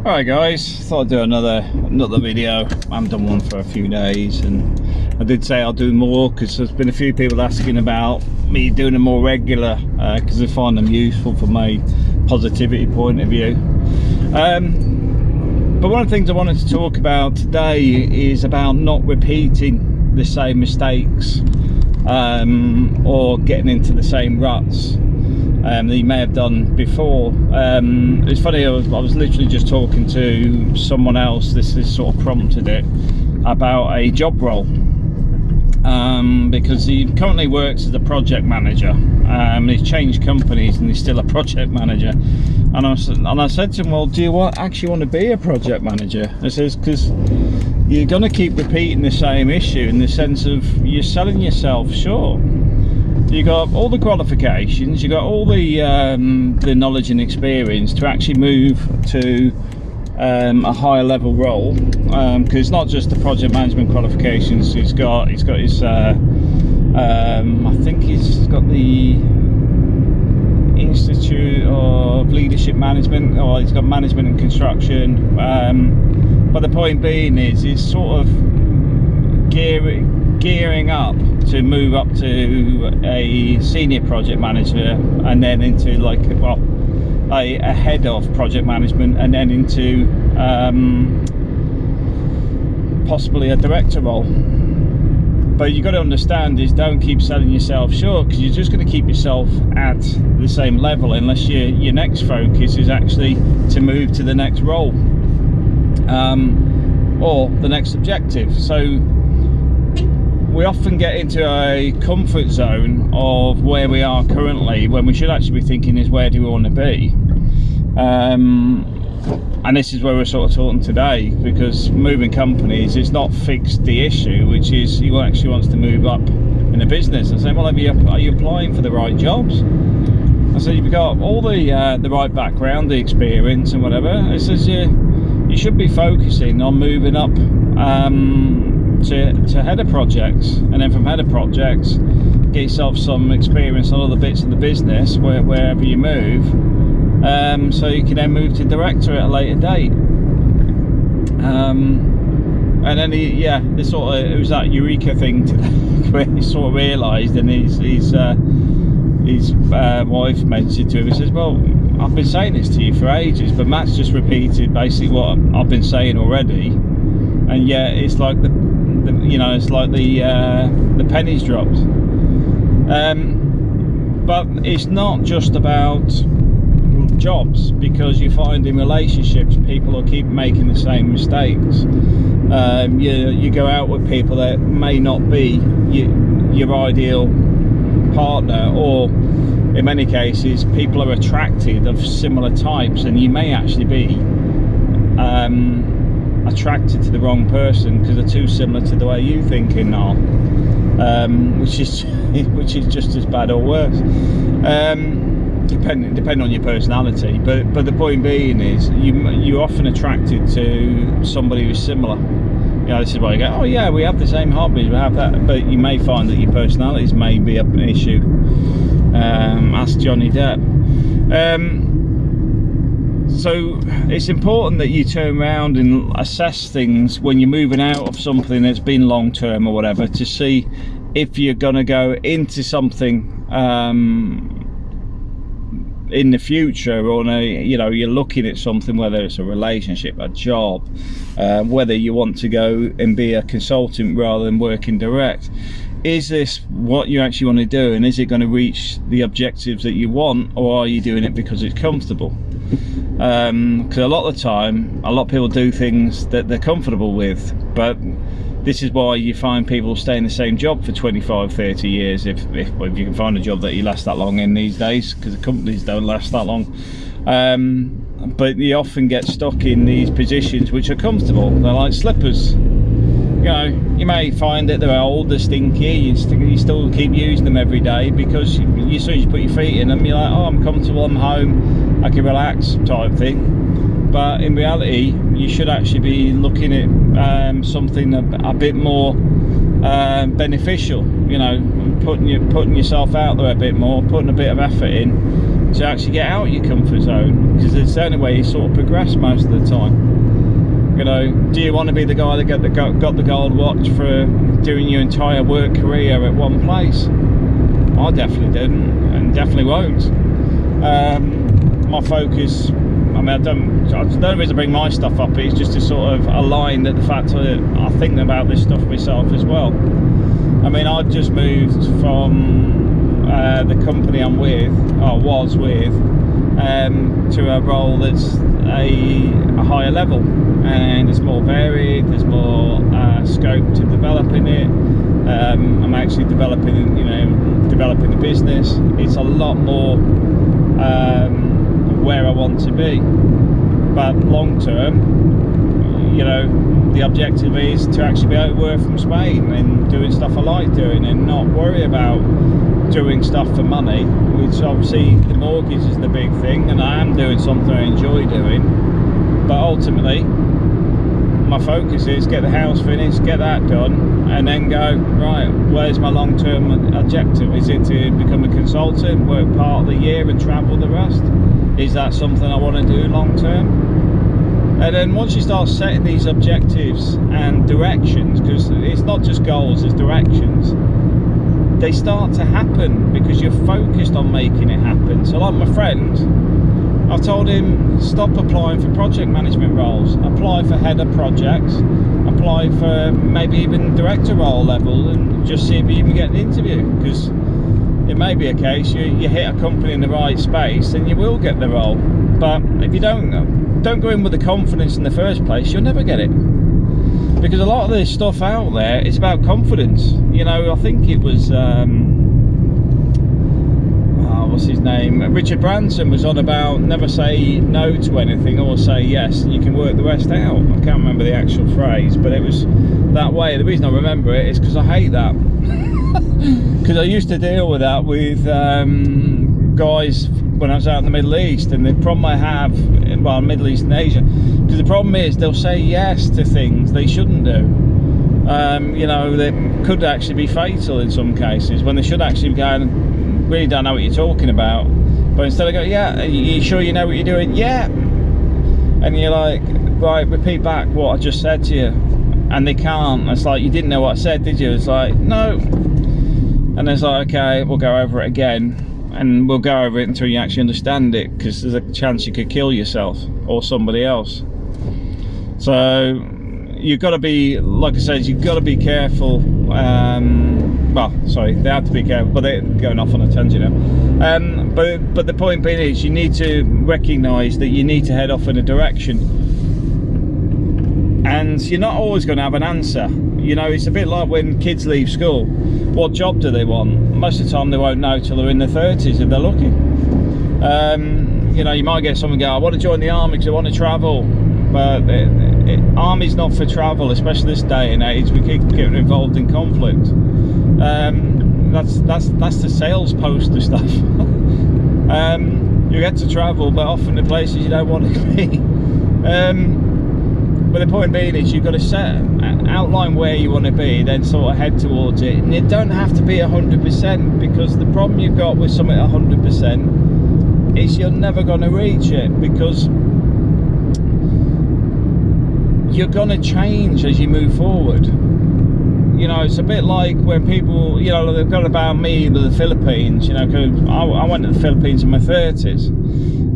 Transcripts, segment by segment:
Alright guys, thought I'd do another another video. I haven't done one for a few days and I did say I'll do more because there's been a few people asking about me doing them more regular because uh, they find them useful from my positivity point of view. Um, but one of the things I wanted to talk about today is about not repeating the same mistakes um, or getting into the same ruts um, that you may have done before. Um, it's funny, I was, I was, literally just talking to someone else, this, this sort of prompted it, about a job role. Um, because he currently works as a project manager. Um, he's changed companies and he's still a project manager. And I, and I said to him, well, do you want, actually want to be a project manager? I says, because you're going to keep repeating the same issue in the sense of you're selling yourself short you got all the qualifications, you got all the um, the knowledge and experience to actually move to um, a higher level role because um, it's not just the project management qualifications he's got he's got his uh, um, I think he's got the Institute of Leadership Management or he's got management and construction um, but the point being is he's sort of gearing gearing up to move up to a senior project manager and then into like well a, a head of project management and then into um, possibly a director role. But you've got to understand is don't keep selling yourself short because you're just going to keep yourself at the same level unless your your next focus is actually to move to the next role um, or the next objective. So we often get into a comfort zone of where we are currently when we should actually be thinking is where do we want to be? Um, and this is where we're sort of talking today because moving companies is not fixed the issue which is he actually wants to move up in a business. And say well are you, are you applying for the right jobs? I said you've got all the uh, the right background the experience and whatever. It says you you should be focusing on moving up um, to, to head of projects and then from head of projects get yourself some experience on other bits of the business where, wherever you move. Um, so you can then move to director at a later date. Um, and then he, yeah this sort of it was that eureka thing to, where he sort of realized and his his, uh, his uh, wife mentioned to him he says well I've been saying this to you for ages but Matt's just repeated basically what I've been saying already. And yet it's like the, you know it's like the uh, the pennies dropped. Um, but it's not just about jobs because you find in relationships people will keep making the same mistakes. Um, you, you go out with people that may not be your, your ideal partner or in many cases people are attracted of similar types and you may actually be um, attracted to the wrong person because they're too similar to the way you think in now. Um, which is which is just as bad or worse. Um, depending depending on your personality. But but the point being is you you're often attracted to somebody who's similar. You know this is why you go oh yeah we have the same hobbies we have that. But you may find that your personalities may be an issue. Um, ask Johnny Depp. Um, so it's important that you turn around and assess things when you're moving out of something that's been long term or whatever to see if you're going to go into something um, in the future or a, you know you're looking at something whether it's a relationship a job uh, whether you want to go and be a consultant rather than working direct is this what you actually want to do and is it going to reach the objectives that you want or are you doing it because it's comfortable? Because um, a lot of the time a lot of people do things that they're comfortable with but this is why you find people stay in the same job for 25 30 years if, if, if you can find a job that you last that long in these days because the companies don't last that long. Um, but you often get stuck in these positions which are comfortable. They're like slippers you know you may find that they're old they're stinky you, st you still keep using them every day because you, as soon as you put your feet in them you're like oh i'm comfortable i'm home I can relax type thing but in reality you should actually be looking at um, something a, a, bit more um, beneficial you know putting you putting yourself out there a bit more putting a bit of effort in to actually get out of your comfort zone because it's the only way you sort of progress most of the time. Know, do you want to be the guy that got the got the gold watch for doing your entire work career at one place? I definitely didn't, and definitely won't. Um, my focus I mean, I don't, the only reason I bring my stuff up is just to sort of align that the fact that I think about this stuff myself as well. I mean, I've just moved from uh, the company I'm with, or was with, um, to a role that's a, a, higher level and it's more varied, there's more uh, scope to develop in it. Um, I'm actually developing, you know, developing the business. It's a lot more um, where I want to be. But long term, you know, the objective is to actually be able to work from Spain and doing stuff I like doing and not worry about doing stuff for money, which obviously the mortgage is the big thing and I am doing something I enjoy doing. But ultimately, my focus is get the house finished, get that done, and then go, right, where's my long-term objective? Is it to become a consultant, work part of the year and travel the rest? is that something I want to do long term and then once you start setting these objectives and directions because it's not just goals it's directions they start to happen because you're focused on making it happen. So like my friend I've told him stop applying for project management roles. Apply for head of projects. Apply for maybe even director role level and just see if you can get an interview. Because it may be a case you, you hit a company in the right space and you will get the role. But if you don't don't go in with the confidence in the first place you'll never get it. Because a lot of this stuff out there is about confidence. You know I think it was um, oh, what's his name? Richard Branson was on about never say no to anything or say yes and you can work the rest out. I can't remember the actual phrase but it was that way. The reason I remember it is because I hate that because I used to deal with that with um, guys when I was out in the Middle East and the problem I have in well Middle East and Asia because the problem is they'll say yes to things they shouldn't do. Um, you know they could actually be fatal in some cases when they should actually be going really don't know what you're talking about. But instead of going yeah are you sure you know what you're doing? Yeah. And you're like right repeat back what I just said to you. And they can't. It's like you didn't know what I said did you? It's like no and it's like okay we'll go over it again. And we'll go over it until you actually understand it because there's a chance you could kill yourself or somebody else. So you've got to be like I said you've got to be careful um, well sorry they have to be careful but they're going off on a tangent now. Um, but but the point being is you need to recognize that you need to head off in a direction and you're not always going to have an answer. You know it's a bit like when kids leave school. What job do they want? Most of the time they won't know till they're in their 30s if they're lucky. Um, you know you might get someone go I want to join the army because I want to travel. But it, it, army's not for travel especially this day and age. We keep getting involved in conflict. Um, that's that's that's the sales poster stuff. Um, you get to travel but often the places you don't want to be. Um, but the point being is you've got to set outline where you want to be then sort of head towards it. And it don't have to be 100% because the problem you've got with something 100% is you're never going to reach it because you're going to change as you move forward. You know it's a bit like when people you know they've got about me with the Philippines you know I, I went to the Philippines in my 30s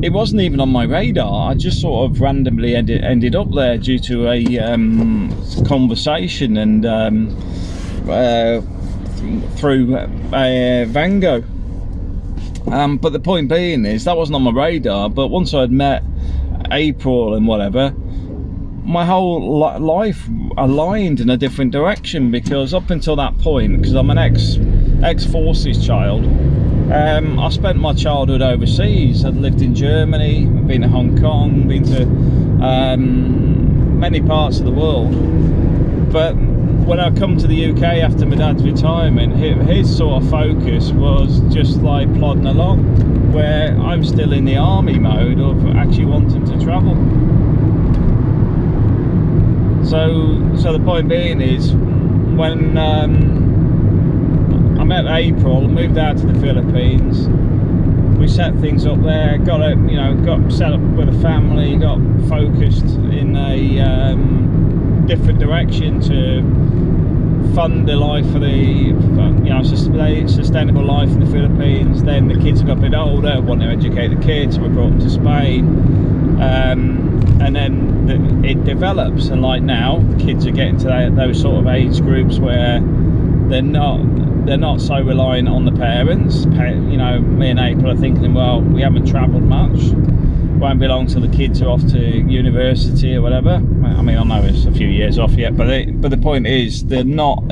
it wasn't even on my radar. I just sort of randomly ended, ended up there due to a um, conversation and um, uh, through uh, Vango. Um, but the point being is that wasn't on my radar. But once I'd met April and whatever, my whole life aligned in a different direction because up until that point, because I'm an ex ex forces child um, I spent my childhood overseas. I'd lived in Germany, been to Hong Kong, been to um, many parts of the world. But when I come to the UK after my dad's retirement, his sort of focus was just like plodding along, where I'm still in the army mode of actually wanting to travel. So, so the point being is, when um, I met April, moved out to the Philippines. we set things up there. Got it, you know, got set up with a family. Got focused in a um, different direction to fund the life for the you know sustainable life in the Philippines. Then the kids have got a bit older, want to educate the kids. We brought them to Spain, um, and then the, it develops. And like now, kids are getting to that, those sort of age groups where they're not they're not so reliant on the parents. You know, me and April are thinking, well, we haven't travelled much won't be long till the kids are off to university or whatever. I mean, I know it's a few years off yet, but but the point is they're not.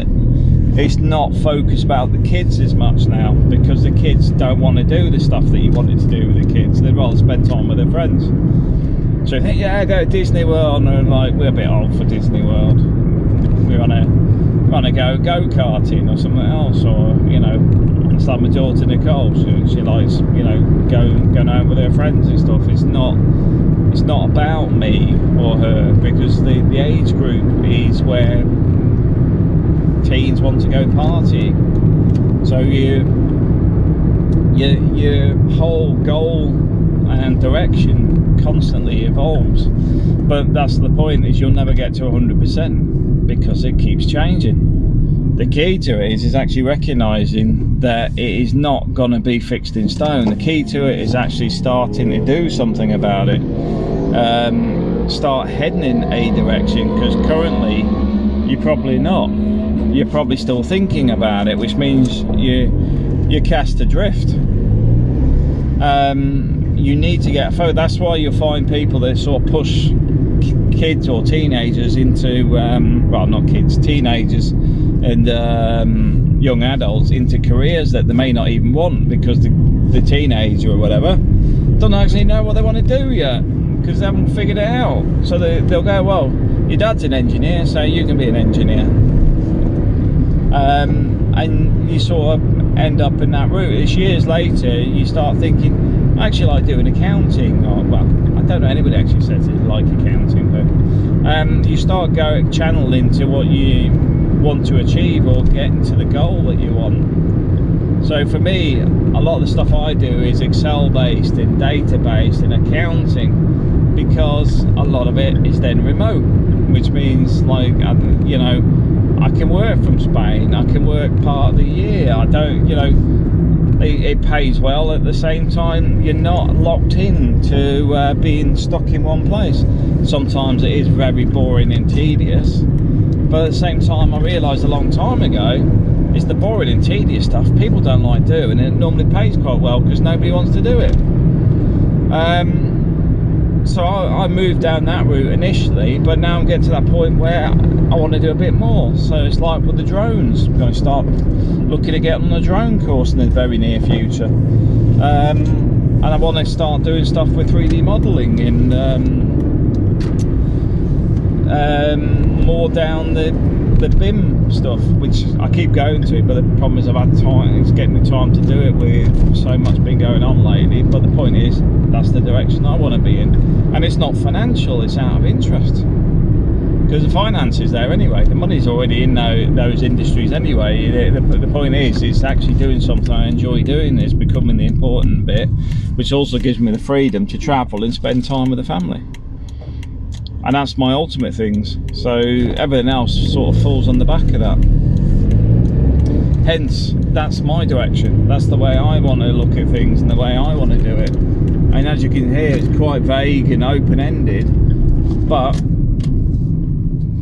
It's not focused about the kids as much now because the kids don't want to do the stuff that you wanted to do with the kids. They'd rather spend time with their friends. So you think, yeah, go to Disney World, and like we're a bit old for Disney World. We want to want to go go karting or something else, or you know, it's like my daughter Nicole. She, she likes, you know, going going out with her friends and stuff. It's not it's not about me or her because the the age group is where teens want to go party. So you your your whole goal and direction constantly evolves. But that's the point is you'll never get to 100% because it keeps changing. The key to it is, is actually recognizing that it is not going to be fixed in stone. The key to it is actually starting to do something about it. Um, start heading in a direction because currently you're probably not. You're probably still thinking about it which means you you're cast adrift. Um, you need to get a photo that's why you'll find people that sort of push kids or teenagers into um, well not kids teenagers and um, young adults into careers that they may not even want because the, the teenager or whatever don't actually know what they want to do yet because they haven't figured it out. So they, they'll go, well, your dad's an engineer, so you can be an engineer. Um, and you sort of end up in that route. It's years later, you start thinking, I actually like doing accounting. Or, well, I don't know anybody actually says it like accounting, but um, you start going channeling to what you want to achieve or getting to the goal that you want. So for me, a lot of the stuff I do is Excel based and data based and accounting because a lot of it is then remote, which means like, um, you know, I can work from Spain, I can work part of the year, I don't, you know, it, it pays well at the same time you're not locked in to uh, being stuck in one place. Sometimes it is very boring and tedious but at the same time I realised a long time ago it's the boring and tedious stuff people don't like doing and it normally pays quite well because nobody wants to do it um, so I, I, moved down that route initially but now I'm getting to that point where I want to do a bit more. So it's like with the drones I'm going to start looking to get on the drone course in the very near future. Um, and I want to start doing stuff with 3D modelling in um, um, more down the the BIM stuff, which I keep going to, it but the problem is I've had time, it's getting the time to do it with so much been going on lately. But the point is, that's the direction I want to be in. And it's not financial, it's out of interest. Because the finance is there anyway, the money's already in those industries anyway. The, point is, it's actually doing something I enjoy doing is becoming the important bit, which also gives me the freedom to travel and spend time with the family and that's my ultimate things. So everything else sort of falls on the back of that. Hence that's my direction. That's the way I want to look at things and the way I want to do it. And as you can hear it's quite vague and open-ended but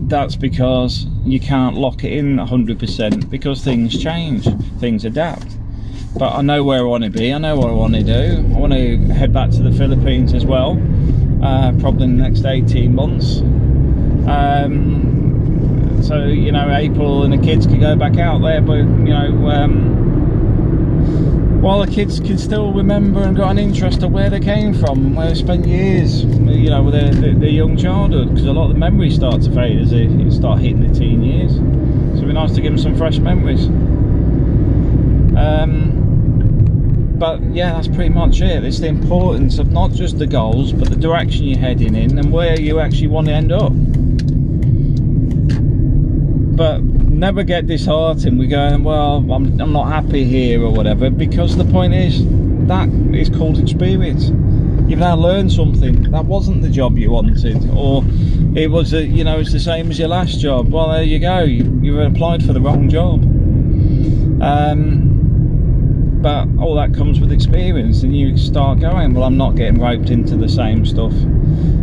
that's because you can't lock it in 100% because things change things adapt. But I know where I want to be I know what I want to do. I want to head back to the Philippines as well uh, probably in the next 18 months. Um, so, you know, April and the kids can go back out there, but, you know, um, while the kids can still remember and got an interest of where they came from and where they spent years, you know, with their, their, their young childhood, because a lot of the memories start to fade as they start hitting the teen years. So it'd be nice to give them some fresh memories. Um, but yeah that's pretty much it. It's the importance of not just the goals but the direction you're heading in and where you actually want to end up. But never get disheartened. We're going well I'm, I'm not happy here or whatever because the point is that is called experience. You've now learned something. That wasn't the job you wanted or it was a, you know it's the same as your last job. Well there you go. You, you've applied for the wrong job. Um, but all that comes with experience and you start going well i'm not getting roped into the same stuff.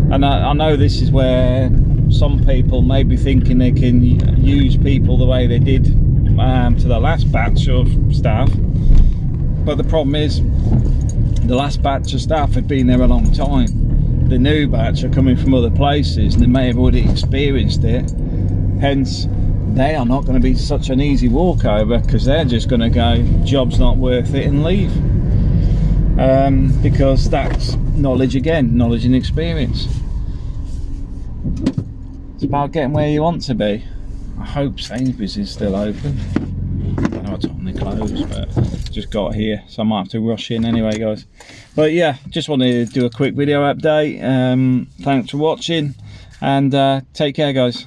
And I, I know this is where some people may be thinking they can use people the way they did um, to the last batch of staff. But the problem is the last batch of staff had been there a long time. The new batch are coming from other places and they may have already experienced it. Hence they are not going to be such an easy walkover because they're just going to go job's not worth it and leave. Um, because that's knowledge again knowledge and experience. It's about getting where you want to be. I hope Sainsbury's is still open. I know it's only closed but just got here so I might have to rush in anyway guys. But yeah just wanted to do a quick video update. Um, thanks for watching and uh, take care guys